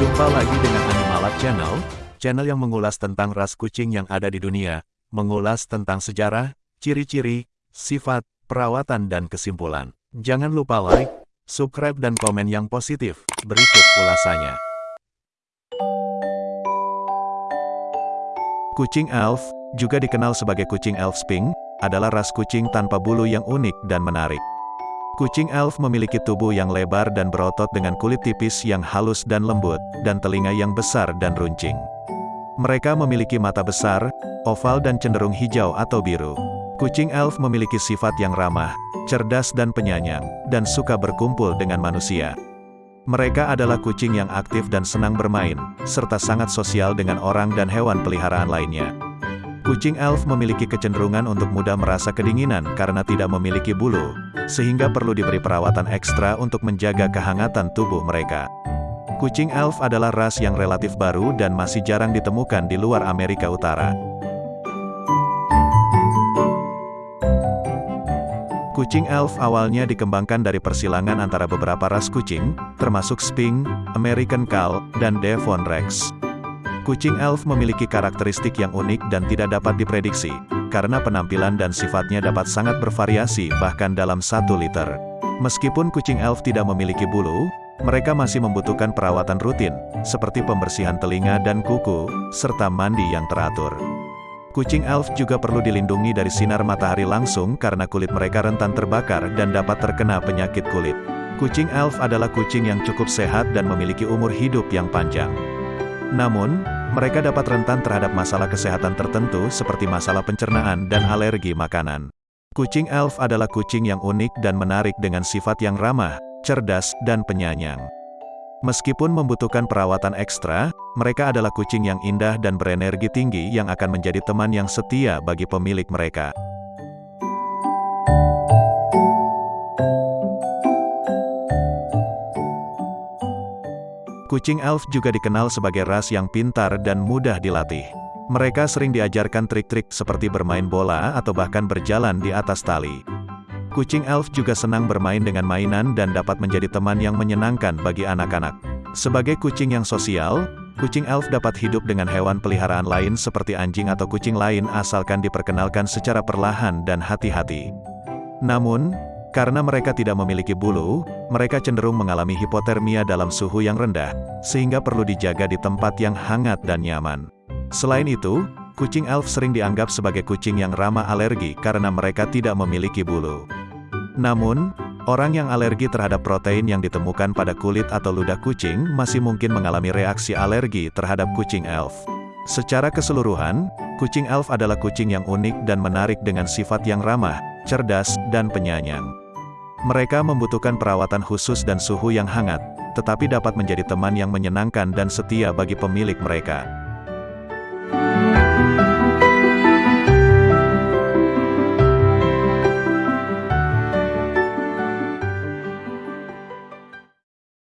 Jumpa lagi dengan Animalab Channel, channel yang mengulas tentang ras kucing yang ada di dunia, mengulas tentang sejarah, ciri-ciri, sifat, perawatan dan kesimpulan. Jangan lupa like, subscribe dan komen yang positif. Berikut ulasannya. Kucing elf, juga dikenal sebagai kucing elf sping, adalah ras kucing tanpa bulu yang unik dan menarik. Kucing elf memiliki tubuh yang lebar dan berotot dengan kulit tipis yang halus dan lembut, dan telinga yang besar dan runcing. Mereka memiliki mata besar, oval dan cenderung hijau atau biru. Kucing elf memiliki sifat yang ramah, cerdas dan penyayang, dan suka berkumpul dengan manusia. Mereka adalah kucing yang aktif dan senang bermain, serta sangat sosial dengan orang dan hewan peliharaan lainnya. Kucing elf memiliki kecenderungan untuk mudah merasa kedinginan karena tidak memiliki bulu, sehingga perlu diberi perawatan ekstra untuk menjaga kehangatan tubuh mereka. Kucing elf adalah ras yang relatif baru dan masih jarang ditemukan di luar Amerika Utara. Kucing elf awalnya dikembangkan dari persilangan antara beberapa ras kucing, termasuk Sphinx, American Cal, dan Devon Rex. Kucing elf memiliki karakteristik yang unik dan tidak dapat diprediksi, karena penampilan dan sifatnya dapat sangat bervariasi bahkan dalam satu liter. Meskipun kucing elf tidak memiliki bulu, mereka masih membutuhkan perawatan rutin, seperti pembersihan telinga dan kuku, serta mandi yang teratur. Kucing elf juga perlu dilindungi dari sinar matahari langsung karena kulit mereka rentan terbakar dan dapat terkena penyakit kulit. Kucing elf adalah kucing yang cukup sehat dan memiliki umur hidup yang panjang. Namun, mereka dapat rentan terhadap masalah kesehatan tertentu seperti masalah pencernaan dan alergi makanan. Kucing elf adalah kucing yang unik dan menarik dengan sifat yang ramah, cerdas, dan penyayang. Meskipun membutuhkan perawatan ekstra, mereka adalah kucing yang indah dan berenergi tinggi yang akan menjadi teman yang setia bagi pemilik mereka. Kucing elf juga dikenal sebagai ras yang pintar dan mudah dilatih. Mereka sering diajarkan trik-trik seperti bermain bola atau bahkan berjalan di atas tali. Kucing elf juga senang bermain dengan mainan dan dapat menjadi teman yang menyenangkan bagi anak-anak. Sebagai kucing yang sosial, kucing elf dapat hidup dengan hewan peliharaan lain seperti anjing atau kucing lain asalkan diperkenalkan secara perlahan dan hati-hati. Namun, karena mereka tidak memiliki bulu, mereka cenderung mengalami hipotermia dalam suhu yang rendah, sehingga perlu dijaga di tempat yang hangat dan nyaman. Selain itu, kucing elf sering dianggap sebagai kucing yang ramah alergi karena mereka tidak memiliki bulu. Namun, orang yang alergi terhadap protein yang ditemukan pada kulit atau ludah kucing masih mungkin mengalami reaksi alergi terhadap kucing elf. Secara keseluruhan, kucing elf adalah kucing yang unik dan menarik dengan sifat yang ramah, cerdas, dan penyayang. Mereka membutuhkan perawatan khusus dan suhu yang hangat, tetapi dapat menjadi teman yang menyenangkan dan setia bagi pemilik mereka.